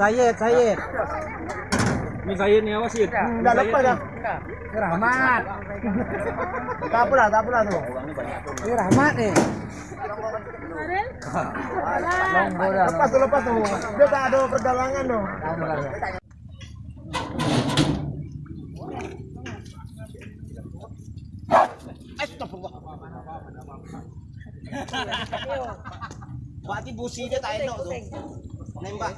Sayed, Sayed. Ini saya nih awas ya. Enggak lepas dah. Ini Rahmat. Tak apalah, tak apalah tu. Ini Rahmat ni. Lepas tu, lepas tu. Dia tak ada perdalangan tu. Berarti busi dia tak elok tu. Nembak.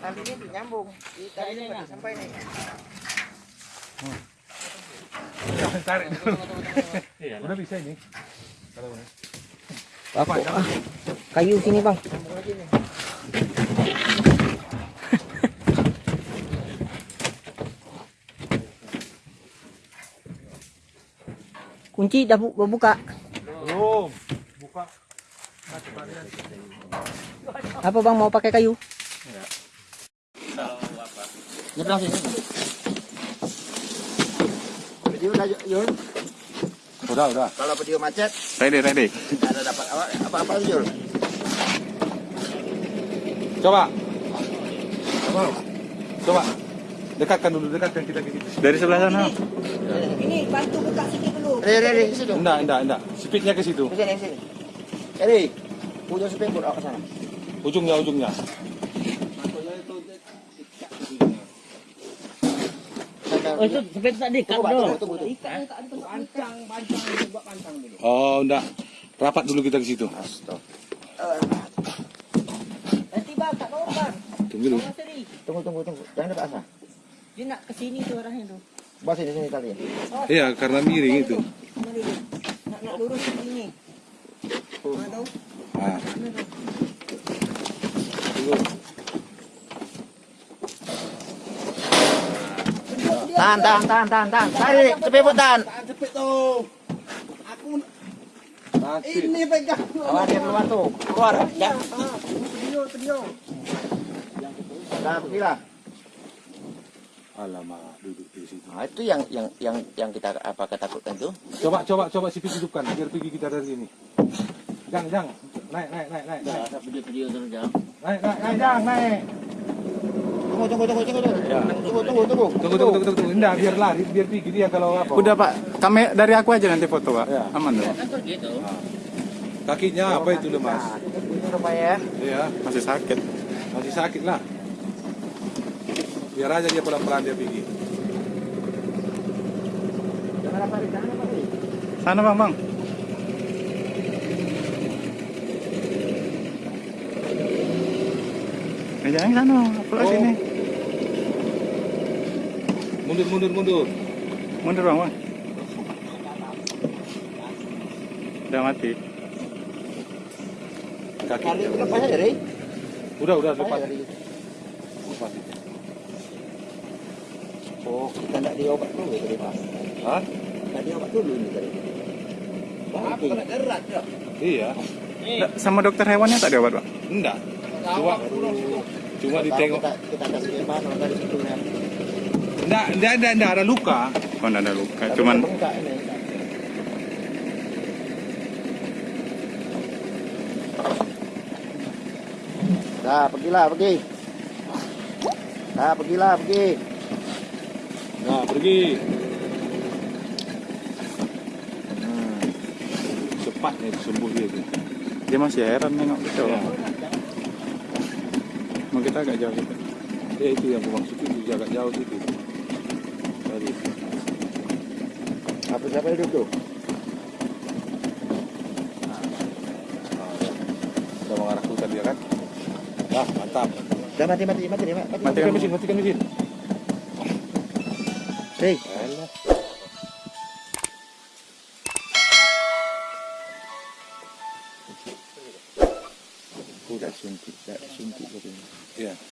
Tali ini nyambung. Tali ini pada sampai ni. Udah bisa ini. Apa? Kayu sini bang. Kunci dah bu buka. Belum. Buka. Apa bang mau pakai kayu? Nyebrang sini. Video dah Yul. Udah, udah. Kalau video macet, Ready, ready. ada dapat apa apa, -apa Yul. Coba. Coba. Coba. Dekatkan dulu, dekatkan kita ke situ. Dari sebelah sana. Ini bantu buka sikit dulu. Rere, rere, ke situ. Enggak, enggak, enggak. Speednya ke situ. Ke sini, ke sini. Rere, ujung sepengkut awak ke sana. Ujungnya, ujungnya. Oh itu tak Tunggu, tunggu. Oh, enggak. Rapat dulu kita ke situ. Nanti bang tak tahu bang. Tunggu dulu. Tunggu, tunggu, tunggu. Jangan dapat asa. Dia nak ke sini tu arahnya tu. Bawa sini, sini tali. Iya, karena miring itu. Nak nak lurus ke sini. Mana tahu? Ah. Tunggu. Tahan, tahan, tahan, tahan, tahan. Tarik, cepet tahan. Ini pegang. Awas dia keluar tuh. Keluar. Ya. Dah, pergilah. Alamak, duduk di situ. Nah, itu yang yang yang yang kita apa ketakutkan tuh. Coba, coba, coba sipit hidupkan. Biar pergi kita dari sini. Jang, jang. Naik, naik, naik, naik. Naik, jam. naik, naik, naik, jang, naik. Tunggu, tunggu, tunggu, tunggu, tunggu. Tunggu, tunggu, tunggu. Tunggu, tunggu, tunggu, tunggu, tunggu. Enggak, biar lari, biar pergi dia kalau apa. Udah pak, kami dari aku aja nanti foto pak. Ya. Aman dong. Kan gitu. Kakinya apa itu lemas? Rupanya. Iya, Masih sakit. masih sakit lah. Biar aja dia pelan-pelan dia pergi. Jangan apa, Ri, jangan apa, Ri. Sana bang bang. Eh, jangan ke sana, pulang Oh. sini. Mundur, mundur, mundur. Mundur bang bang. Udah mati. Kaki. Tali itu lepas aja, Ri. Udah, udah, Lepas lepas. Oh, kita nak diobat dulu tadi, Pak. Hah? Nak diobat dulu ini tadi. Apa nak erat ya? Iya. Nggak, Sama dokter hewannya tak diobat pak? Enggak. Cuma cuma ditengok. Kita, kita kasih lebar dari situ ya. Enggak, enggak, enggak, enggak ada luka. Oh ada luka, Tapi cuman ini. Dah, pergilah, pergi. Dah, pergilah, pergi. Nah, pergi. Hmm. Cepatnya sembuh dia tuh. dia masih heran nengok kita. Ya. Mau kita agak jauh kita. Ya itu yang maksud itu jaga jauh itu. Tadi. Apa siapa hidup tuh? Udah mengarah ke hutan dia kan? Wah, mantap. Dah mati, mati, mati, mati, mati. Mati. Matikan mesin, matikan mesin. Hei, that. Yeah.